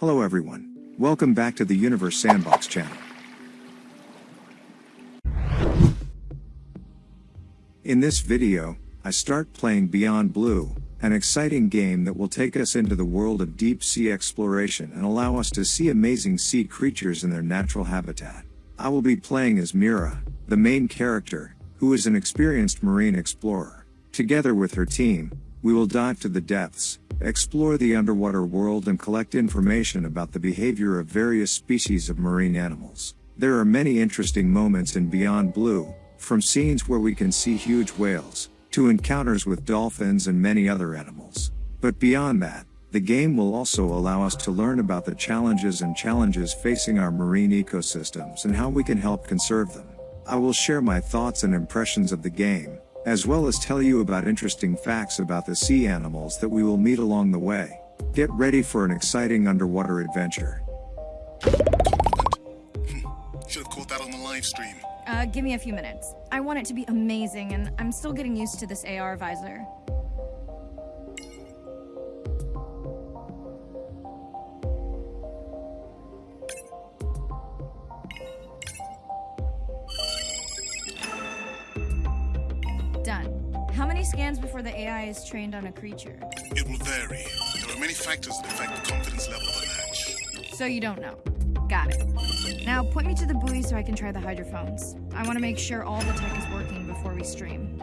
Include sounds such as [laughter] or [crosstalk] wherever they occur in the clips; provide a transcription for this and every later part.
Hello everyone. Welcome back to the Universe Sandbox channel. In this video, I start playing Beyond Blue, an exciting game that will take us into the world of deep sea exploration and allow us to see amazing sea creatures in their natural habitat. I will be playing as Mira, the main character, who is an experienced marine explorer. Together with her team, we will dive to the depths, explore the underwater world and collect information about the behavior of various species of marine animals. There are many interesting moments in Beyond Blue, from scenes where we can see huge whales, to encounters with dolphins and many other animals. But beyond that, the game will also allow us to learn about the challenges and challenges facing our marine ecosystems and how we can help conserve them. I will share my thoughts and impressions of the game, as well as tell you about interesting facts about the sea animals that we will meet along the way. Get ready for an exciting underwater adventure. [laughs] Should have caught that on the live stream. Uh, give me a few minutes. I want it to be amazing, and I'm still getting used to this AR visor. Scans before the AI is trained on a creature? It will vary. There are many factors that affect the confidence level of a match. So you don't know. Got it. Now point me to the buoy so I can try the hydrophones. I want to make sure all the tech is working before we stream.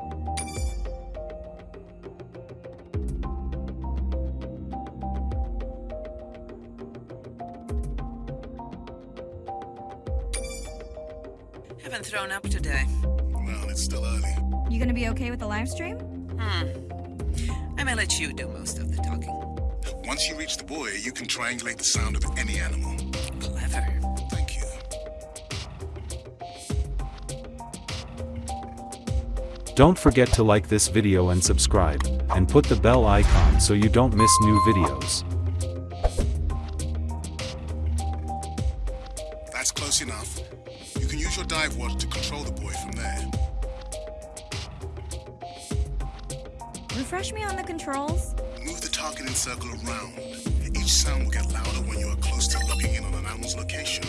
Haven't thrown up today. Well, it's still early. You gonna be okay with the live stream? Hmm. I may let you do most of the talking. Once you reach the buoy, you can triangulate the sound of any animal. Clever. Thank you. Don't forget to like this video and subscribe, and put the bell icon so you don't miss new videos. That's close enough. You can use your dive water to control the buoy Refresh me on the controls? Move the targeting circle around. Each sound will get louder when you are close to locking in on an animal's location.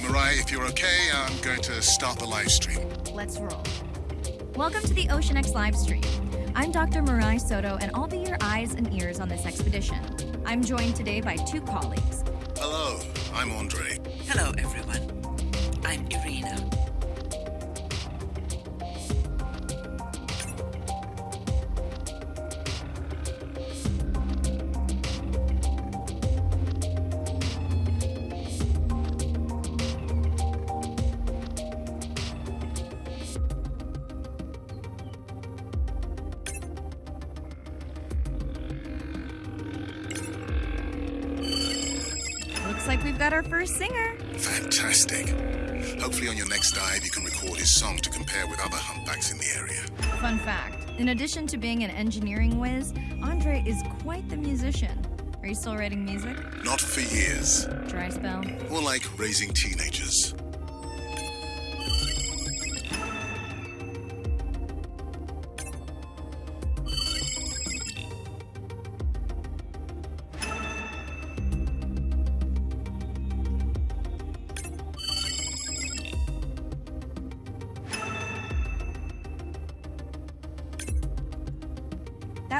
Mirai, if you're okay, I'm going to start the live stream. Let's roll. Welcome to the Ocean X live stream. I'm Dr. Mirai Soto, and I'll be your eyes and ears on this expedition. I'm joined today by two colleagues. I'm Andre. Hello, everyone. Looks like we've got our first singer. Fantastic. Hopefully on your next dive you can record his song to compare with other humpbacks in the area. Fun fact in addition to being an engineering whiz, Andre is quite the musician. Are you still writing music? Not for years. Dry spell? More like raising teenagers.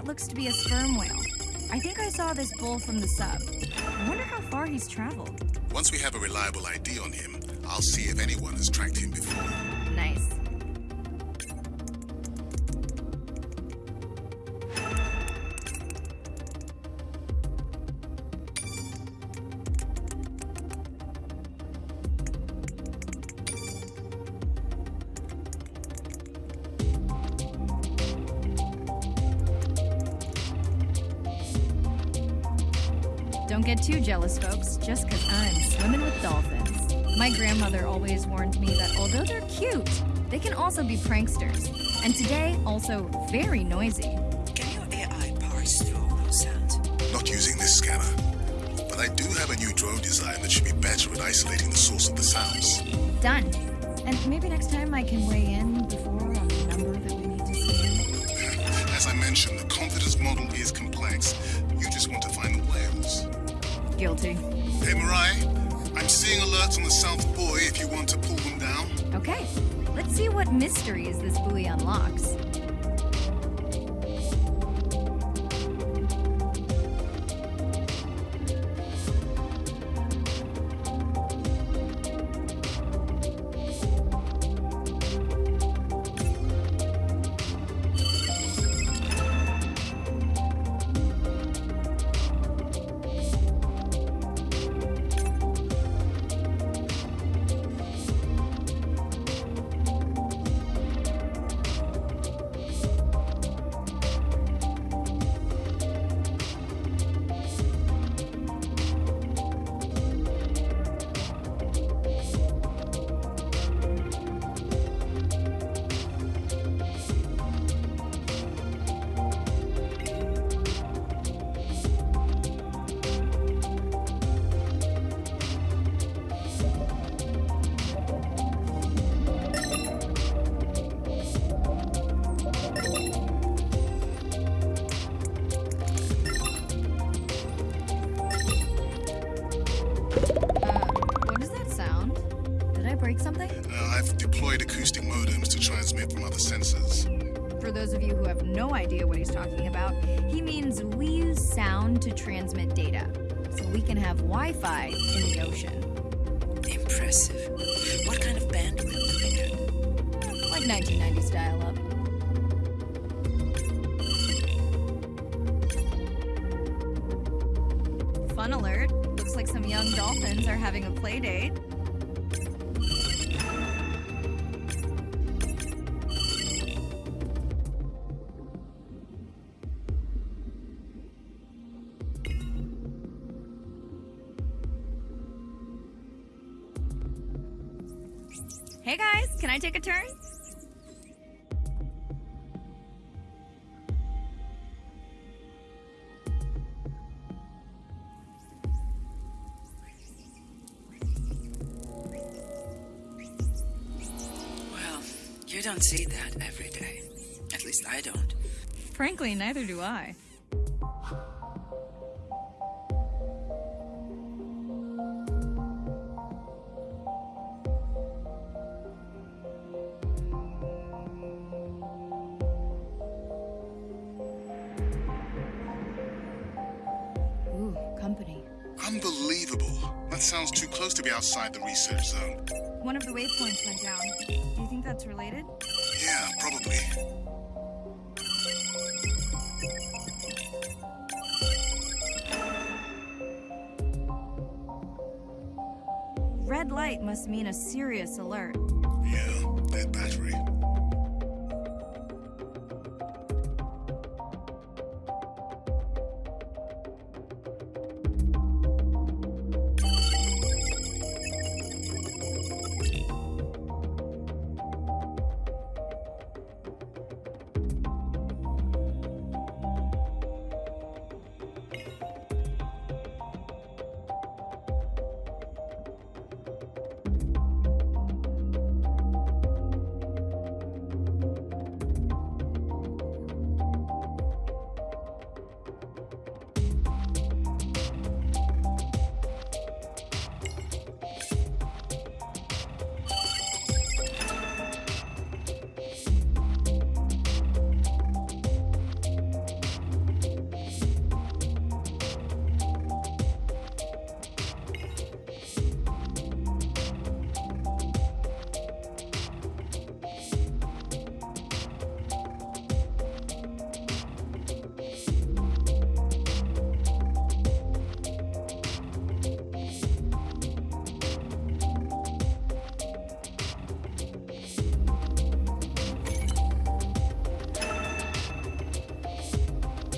That looks to be a sperm whale. I think I saw this bull from the sub. I wonder how far he's traveled. Once we have a reliable ID on him, I'll see if anyone has tracked him before. Don't get too jealous, folks, just because I'm swimming with dolphins. My grandmother always warned me that although they're cute, they can also be pranksters. And today, also very noisy. Can your AI parse through all those sounds? Not using this scanner. But I do have a new drone design that should be better at isolating the source of the sounds. Done. And maybe next time I can weigh in before on the number that we need to see. As I mentioned, the confidence model is complex. You just want to find the whales. Guilty. Hey, Mirai, I'm seeing alerts on the South Buoy if you want to pull them down. Okay, let's see what mysteries this buoy unlocks. Transmit from other sensors. For those of you who have no idea what he's talking about, he means we use sound to transmit data. So we can have Wi Fi in the ocean. Impressive. What kind of bandwidth do we get? Like 1990s dial up. Fun alert. Looks like some young dolphins are having a play date. You don't see that every day. At least I don't. Frankly, neither do I. Ooh, company. Unbelievable. That sounds too close to be outside the research zone. One of the waypoints went down. Do you think that's related? Yeah, probably. Red light must mean a serious alert. Yeah, dead battery.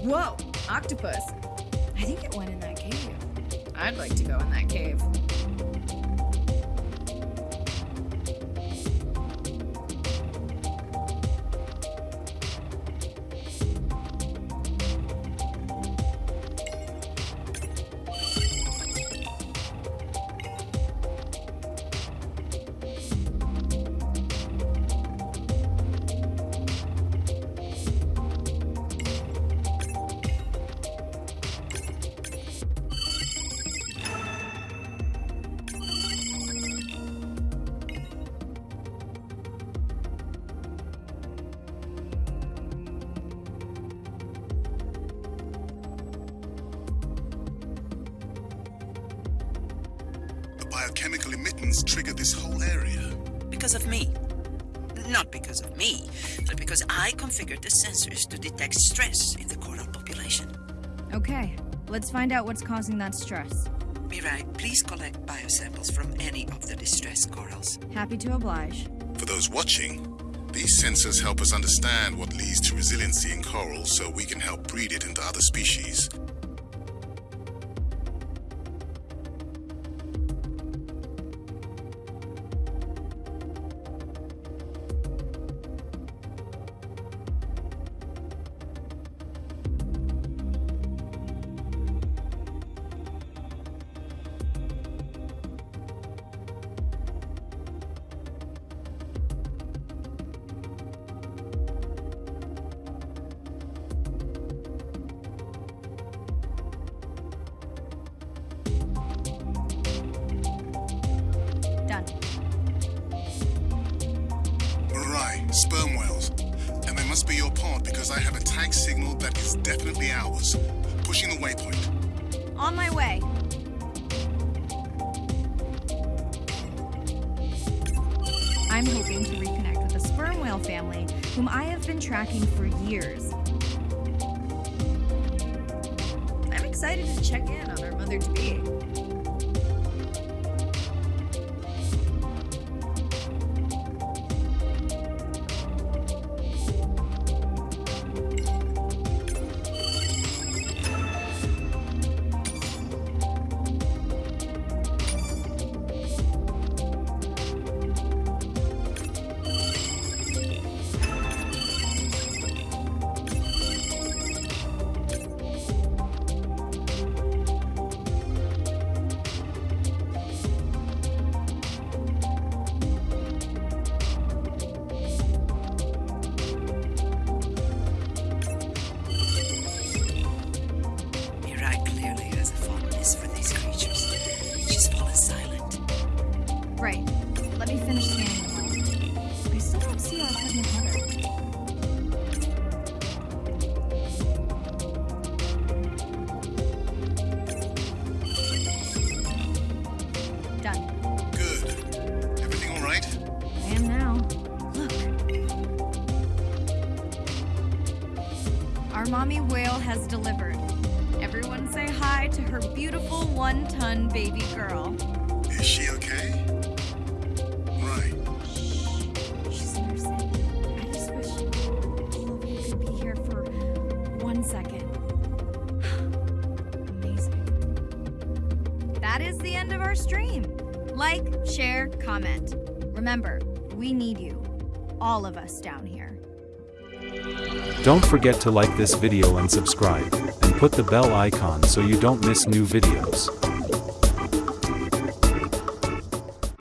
Whoa, octopus. I think it went in that cave. I'd like to go in that cave. Biochemical emittance triggered this whole area? Because of me. Not because of me, but because I configured the sensors to detect stress in the coral population. Okay, let's find out what's causing that stress. Mirai, please collect biosamples from any of the distressed corals. Happy to oblige. For those watching, these sensors help us understand what leads to resiliency in coral so we can help breed it into other species. Must be your pod because I have a tag signal that is definitely ours. Pushing the waypoint. On my way. I'm hoping to reconnect with the sperm whale family, whom I have been tracking for years. I'm excited to check in on our mother mommy whale has delivered. Everyone say hi to her beautiful one ton baby girl. Is she okay? Right. She's nursing. I just wish all of you could be here for one second. [sighs] Amazing. That is the end of our stream. Like, share, comment. Remember, we need you. All of us down here. Don't forget to like this video and subscribe, and put the bell icon so you don't miss new videos.